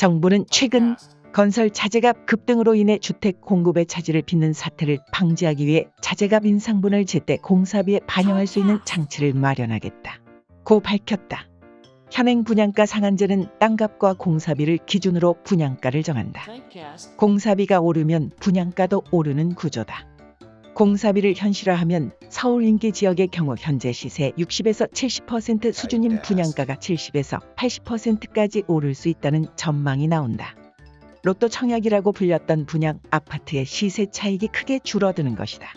정부는 최근 건설 자재값 급등으로 인해 주택 공급의 차질을 빚는 사태를 방지하기 위해 자재값 인상분을 제때 공사비에 반영할 수 있는 장치를 마련하겠다. 고 밝혔다. 현행 분양가 상한제는 땅값과 공사비를 기준으로 분양가를 정한다. 공사비가 오르면 분양가도 오르는 구조다. 공사비를 현실화하면 서울 인기 지역의 경우 현재 시세 60에서 70% 수준인 분양가가 70에서 80%까지 오를 수 있다는 전망이 나온다. 로또 청약이라고 불렸던 분양 아파트의 시세 차익이 크게 줄어드는 것이다.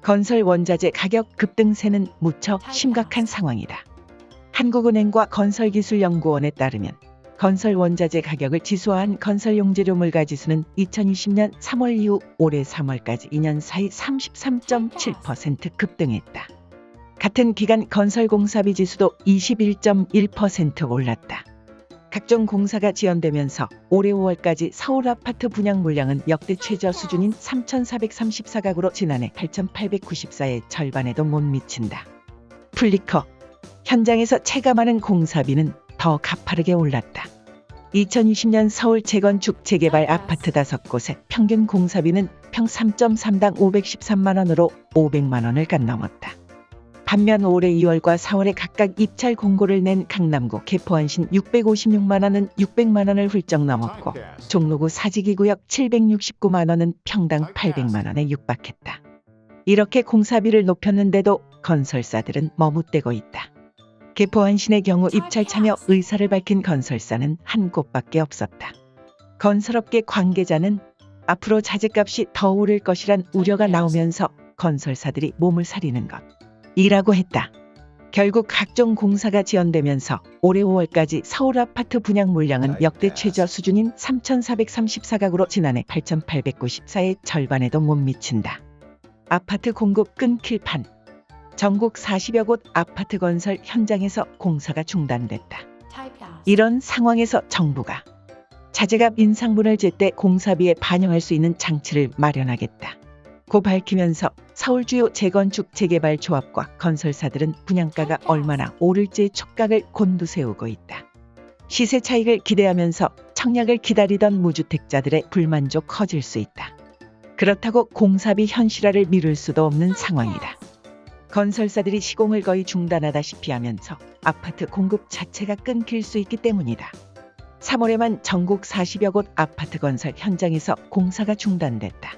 건설 원자재 가격 급등세는 무척 심각한 상황이다. 한국은행과 건설기술연구원에 따르면 건설 원자재 가격을 지수화한 건설 용 재료 물 가 지수는 2020년 3월 이후 올해 3월까지 2년 사이 33.7% 급등했다. 같은 기간 건설 공사비 지수도 21.1% 올랐다. 각종 공사가 지연되면서 올해 5월까지 서울 아파트 분양 물량은 역대 최저 수준인 3,434가구로 지난해 8,894의 절반에도 못 미친다. 플리커 현장에서 체감하는 공사비는 더 가파르게 올랐다. 2020년 서울 재건축 재개발 아파트 5곳의 평균 공사비는 평 3.3당 513만 원으로 500만 원을 갓 넘었다. 반면 올해 2월과 4월에 각각 입찰 공고를 낸 강남구 개포안신 656만 원은 600만 원을 훌쩍 넘었고 종로구 사직이 구역 769만 원은 평당 800만 원에 육박했다. 이렇게 공사비를 높였는데도 건설사들은 머뭇대고 있다. 개포안신의 경우 입찰 참여 의사를 밝힌 건설사는 한 곳밖에 없었다. 건설업계 관계자는 앞으로 자재값이 더 오를 것이란 우려가 나오면서 건설사들이 몸을 사리는 것. 이라고 했다. 결국 각종 공사가 지연되면서 올해 5월까지 서울 아파트 분양 물량은 역대 최저 수준인 3,434가구로 지난해 8,894의 절반에도 못 미친다. 아파트 공급 끊길 판. 전국 40여 곳 아파트 건설 현장에서 공사가 중단됐다. 이런 상황에서 정부가 자재값 인상분을 제때 공사비에 반영할 수 있는 장치를 마련하겠다. 고 밝히면서 서울 주요 재건축 재개발 조합과 건설사들은 분양가가 얼마나 오를지의 촉각을 곤두세우고 있다. 시세 차익을 기대하면서 청약을 기다리던 무주택자들의 불만족 커질 수 있다. 그렇다고 공사비 현실화를 미룰 수도 없는 상황이다. 건설사들이 시공을 거의 중단하다시피 하면서 아파트 공급 자체가 끊길 수 있기 때문이다. 3월에만 전국 40여 곳 아파트 건설 현장에서 공사가 중단됐다.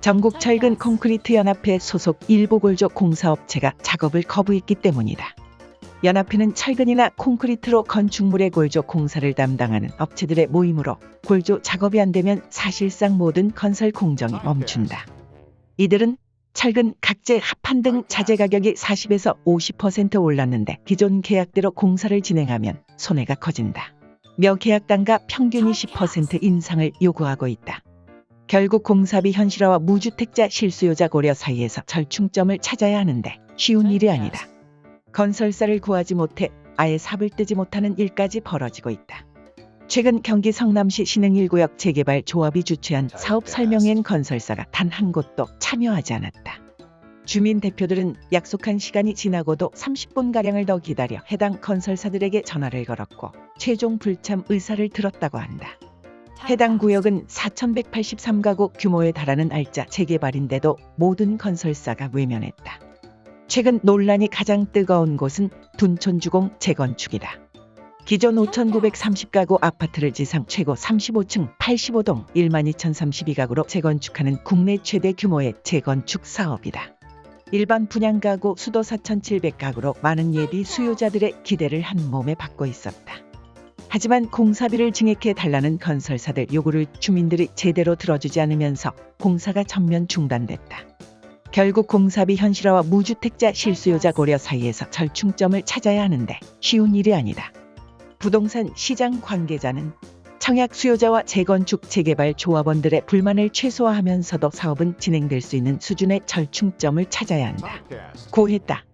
전국 철근 콘크리트 연합회 소속 일부 골조 공사업체가 작업을 거부했기 때문이다. 연합회는 철근이나 콘크리트로 건축물의 골조 공사를 담당하는 업체들의 모임으로 골조 작업이 안 되면 사실상 모든 건설 공정이 멈춘다. 이들은 철근, 각재, 합판 등 자재 가격이 40에서 50% 올랐는데 기존 계약대로 공사를 진행하면 손해가 커진다. 며 계약 단가 평균 20% 인상을 요구하고 있다. 결국 공사비 현실화와 무주택자 실수요자 고려 사이에서 절충점을 찾아야 하는데 쉬운 일이 아니다. 건설사를 구하지 못해 아예 삽을 뜨지 못하는 일까지 벌어지고 있다. 최근 경기 성남시 신흥 1구역 재개발 조합이 주최한 사업 설명회엔 건설사가 단 한 곳도 참여하지 않았다. 주민 대표들은 약속한 시간이 지나고도 30분가량을 더 기다려 해당 건설사들에게 전화를 걸었고 최종 불참 의사를 들었다고 한다. 해당 구역은 4,183가구 규모에 달하는 알짜 재개발인데도 모든 건설사가 외면했다. 최근 논란이 가장 뜨거운 곳은 둔촌주공 재건축이다. 기존 5,930가구 아파트를 지상 최고 35층 85동 12,032가구로 재건축하는 국내 최대 규모의 재건축 사업이다. 일반 분양가구 수도 4,700가구로 많은 예비 수요자들의 기대를 한 몸에 받고 있었다. 하지만 공사비를 증액해 달라는 건설사들 요구를 주민들이 제대로 들어주지 않으면서 공사가 전면 중단됐다. 결국 공사비 현실화와 무주택자 실수요자 고려 사이에서 절충점을 찾아야 하는데 쉬운 일이 아니다. 부동산 시장 관계자는 청약 수요자와 재건축 재개발 조합원들의 불만을 최소화하면서도 사업은 진행될 수 있는 수준의 절충점을 찾아야 한다. 고했다.